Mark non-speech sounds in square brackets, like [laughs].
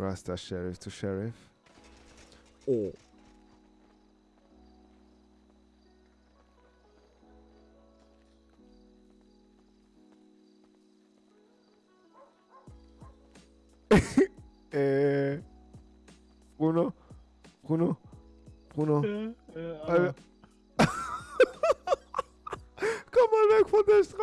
Rasta Sheriff to Sheriff. Oh. [laughs] äh. Bruno? Bruno? Bruno? Äh, äh, äh. [laughs] Komm mal weg von der Straße.